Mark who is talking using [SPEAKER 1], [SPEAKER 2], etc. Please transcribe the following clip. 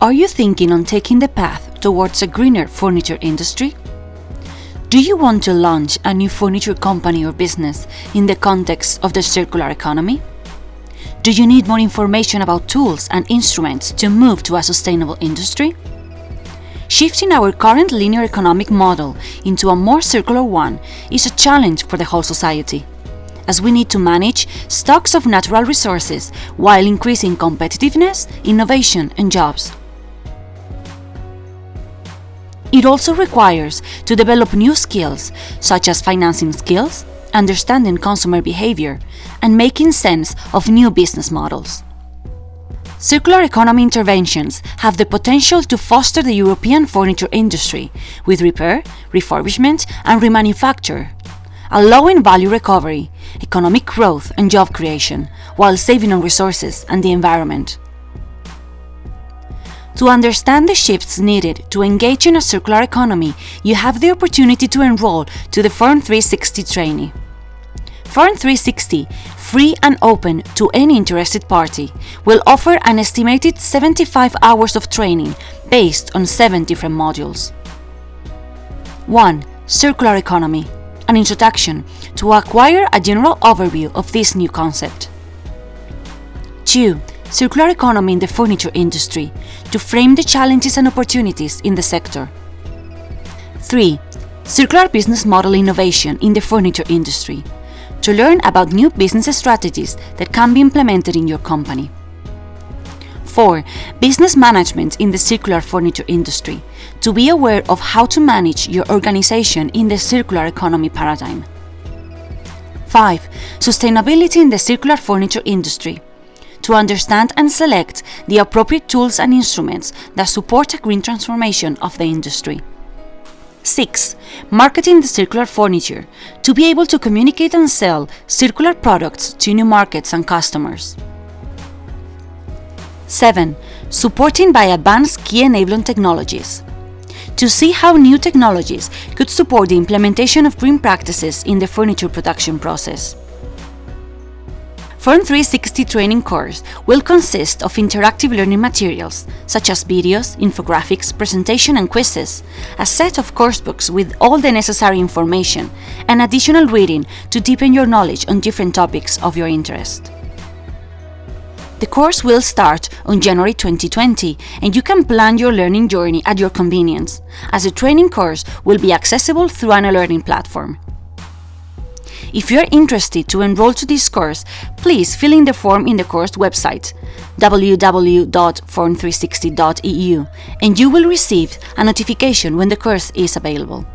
[SPEAKER 1] Are you thinking on taking the path towards a greener furniture industry? Do you want to launch a new furniture company or business in the context of the circular economy? Do you need more information about tools and instruments to move to a sustainable industry? Shifting our current linear economic model into a more circular one is a challenge for the whole society, as we need to manage stocks of natural resources while increasing competitiveness, innovation and jobs. It also requires to develop new skills, such as financing skills, understanding consumer behavior, and making sense of new business models. Circular economy interventions have the potential to foster the European furniture industry with repair, refurbishment and remanufacture, allowing value recovery, economic growth and job creation, while saving on resources and the environment. To understand the shifts needed to engage in a circular economy, you have the opportunity to enroll to the FURN360 training. FURN360, free and open to any interested party, will offer an estimated 75 hours of training based on 7 different modules. 1. Circular Economy An introduction to acquire a general overview of this new concept. 2. Circular Economy in the furniture industry to frame the challenges and opportunities in the sector. 3. Circular Business Model Innovation in the furniture industry to learn about new business strategies that can be implemented in your company. 4. Business management in the circular furniture industry, to be aware of how to manage your organization in the circular economy paradigm. 5. Sustainability in the circular furniture industry, to understand and select the appropriate tools and instruments that support a green transformation of the industry. 6. Marketing the circular furniture, to be able to communicate and sell circular products to new markets and customers. 7. Supporting by advanced key enabling technologies, to see how new technologies could support the implementation of green practices in the furniture production process. FURN360 training course will consist of interactive learning materials, such as videos, infographics, presentation and quizzes, a set of coursebooks with all the necessary information, and additional reading to deepen your knowledge on different topics of your interest. The course will start on January 2020 and you can plan your learning journey at your convenience, as the training course will be accessible through an e-learning platform. If you are interested to enroll to this course, please fill in the form in the course website www.furn360.eu and you will receive a notification when the course is available.